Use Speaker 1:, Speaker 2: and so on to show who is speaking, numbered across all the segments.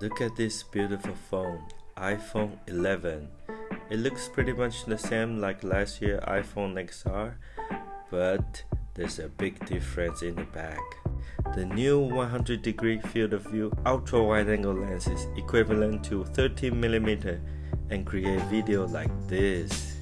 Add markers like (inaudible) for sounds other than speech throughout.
Speaker 1: Look at this beautiful phone, iPhone 11. It looks pretty much the same like last year iPhone XR, but there's a big difference in the back. The new 100 degree field of view ultra wide angle lens is equivalent to 13mm and create video like this.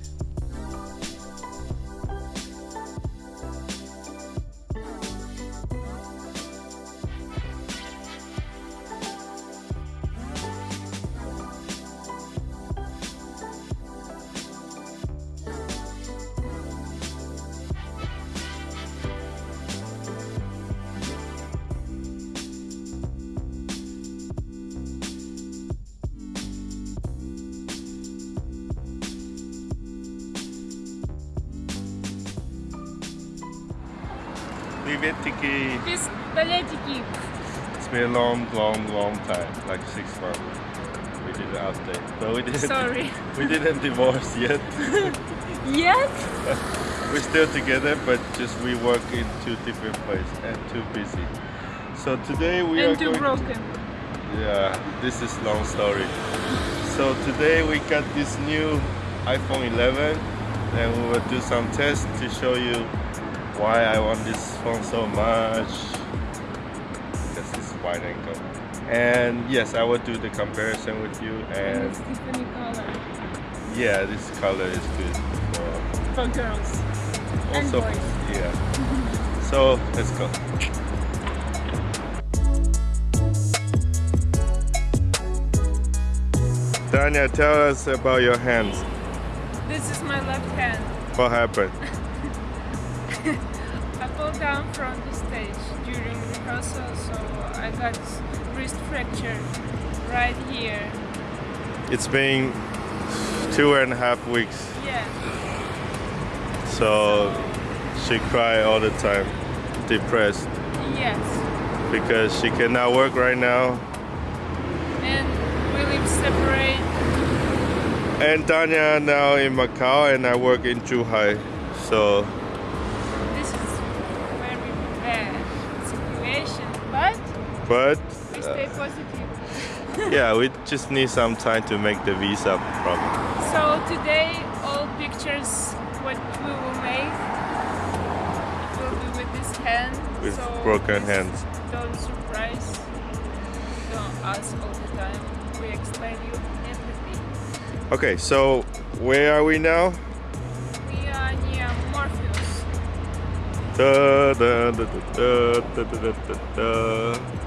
Speaker 1: Привет, Tiki.
Speaker 2: Пистолетики.
Speaker 1: It's been a long, long, long time, like six months. We did an update, but we didn't.
Speaker 2: Sorry. (laughs)
Speaker 1: We didn't divorce yet. (laughs)
Speaker 2: Yes? (laughs)
Speaker 1: We're still together, but just we work in two different places and too busy. So today we are
Speaker 2: And too
Speaker 1: going.
Speaker 2: broken.
Speaker 1: Yeah, this is long story. So today we got this new iPhone 11 and we will do some tests to show you why I want this phone so much because it's wide angle. And yes, I will do the comparison with you
Speaker 2: And
Speaker 1: and
Speaker 2: color
Speaker 1: yeah, this color is good for
Speaker 2: for girls.
Speaker 1: Also yeah. (laughs) So let's go. Tanya, tell us about your hands.
Speaker 2: This is my left hand.
Speaker 1: What happened? (laughs)
Speaker 2: Down from the stage during rehearsal, so I got wrist fracture right here.
Speaker 1: It's been two and a half weeks,
Speaker 2: Yeah.
Speaker 1: so she cry all the time, depressed
Speaker 2: Yes.
Speaker 1: because she cannot work right now.
Speaker 2: And we live separate.
Speaker 1: And Tanya now in Macau and I work in Zhuhai, so
Speaker 2: This is very bad situation, but we
Speaker 1: uh,
Speaker 2: stay positive. (laughs)
Speaker 1: yeah, we just need some time to make the visa problem.
Speaker 2: So today all pictures what we will make will be with this hand.
Speaker 1: With
Speaker 2: so
Speaker 1: broken hands.
Speaker 2: Don't surprise. Don't ask all the time. We explain you everything.
Speaker 1: Okay, so where are we now?
Speaker 2: We are near Morpheus.
Speaker 1: Da, da, da, da, da, da, da, da, da.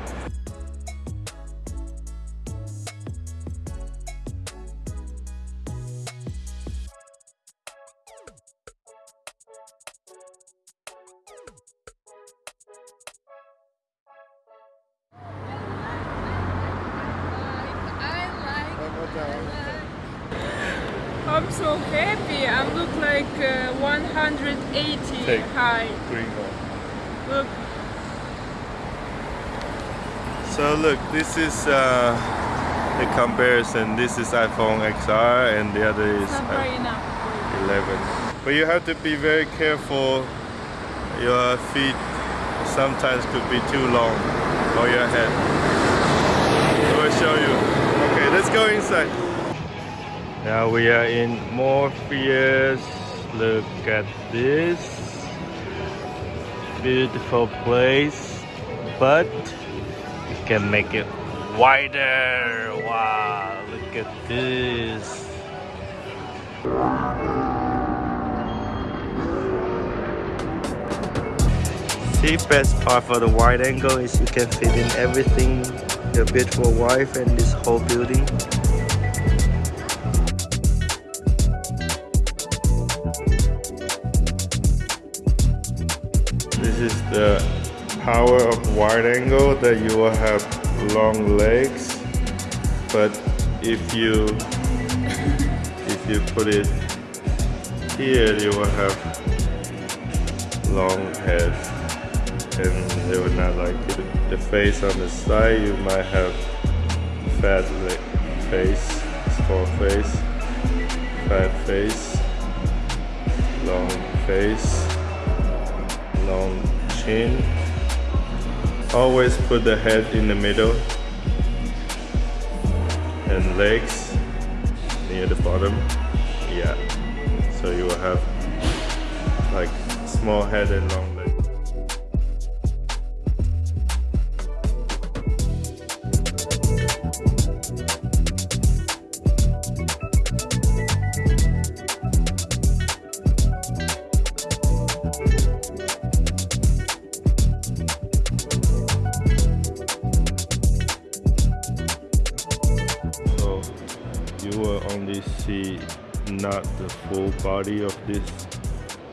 Speaker 2: I'm so happy. I look like uh, 180
Speaker 1: Take.
Speaker 2: high.
Speaker 1: Green one.
Speaker 2: Look,
Speaker 1: So look, this is uh, the comparison. This is iPhone XR and the other is
Speaker 2: not bright enough.
Speaker 1: 11. But you have to be very careful. Your feet sometimes could be too long or your head. I will show you. Okay, let's go inside. Now we are in Morpheus. Look at this beautiful place, but you can make it wider. Wow, look at this. See, best part for the wide angle is you can fit in everything, your beautiful wife and this whole building. This is the power of wide angle that you will have long legs, but if you if you put it here, you will have long head, and they would not like it. The face on the side, you might have fat face, small face, fat face, long face, long chin. Always put the head in the middle and legs near the bottom yeah so you will have like small head and long legs see not the full body of this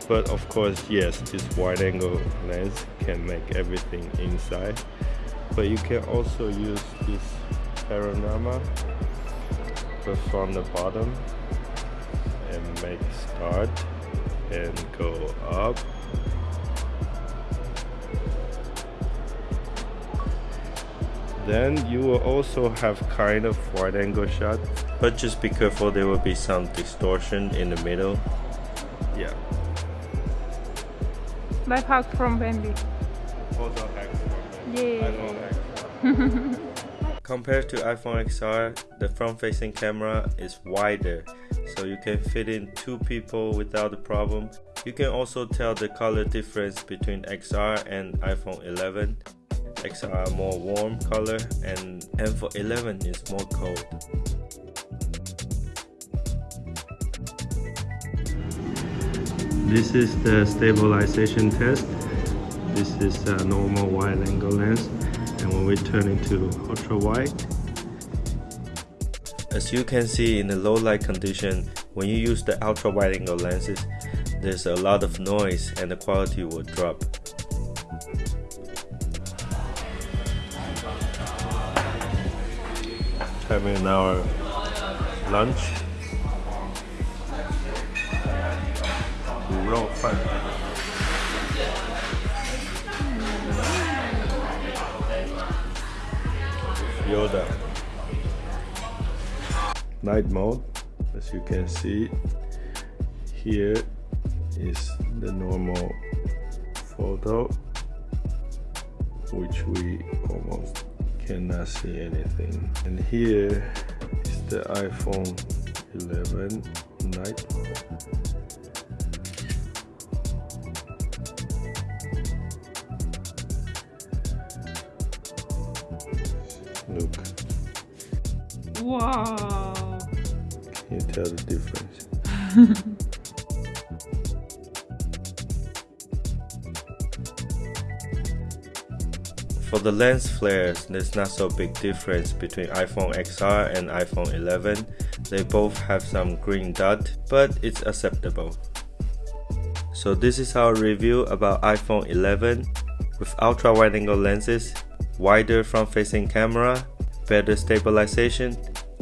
Speaker 1: but of course yes this wide angle lens can make everything inside. But you can also use this panorama but from the bottom and make start and go up. Then you will also have kind of wide angle shot but just be careful there will be some distortion in the middle. Yeah.
Speaker 2: Life hack from Bambi
Speaker 1: photo hack
Speaker 2: yeah. (laughs)
Speaker 1: Compared to iPhone XR the front facing camera is wider so you can fit in two people without a problem. You can also tell the color difference between XR and iPhone 11 XR more warm color and M for 11 is more cold. This is the stabilization test. This is a normal wide angle lens and when we turn into ultra wide as you can see in the low light condition when you use the ultra wide angle lenses there's a lot of noise and the quality will drop having our lunch. Yoda. Night mode, as you can see, here is the normal photo, which we almost cannot see anything. And here is the iPhone 11 night look
Speaker 2: wow
Speaker 1: can you tell the difference (laughs) For the lens flares, there's not so big difference between iPhone XR and iPhone 11. They both have some green dot, but it's acceptable. So this is our review about iPhone 11 with ultra wide angle lenses, wider front facing camera, better stabilization,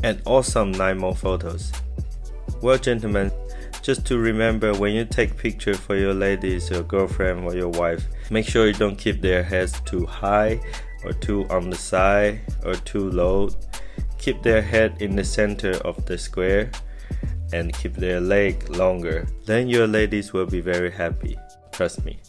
Speaker 1: and awesome night mode photos. Well gentlemen, just to remember when you take picture for your ladies, your girlfriend or your wife, make sure you don't keep their heads too high or too on the side or too low. Keep their head in the center of the square and keep their leg longer. Then your ladies will be very happy. Trust me.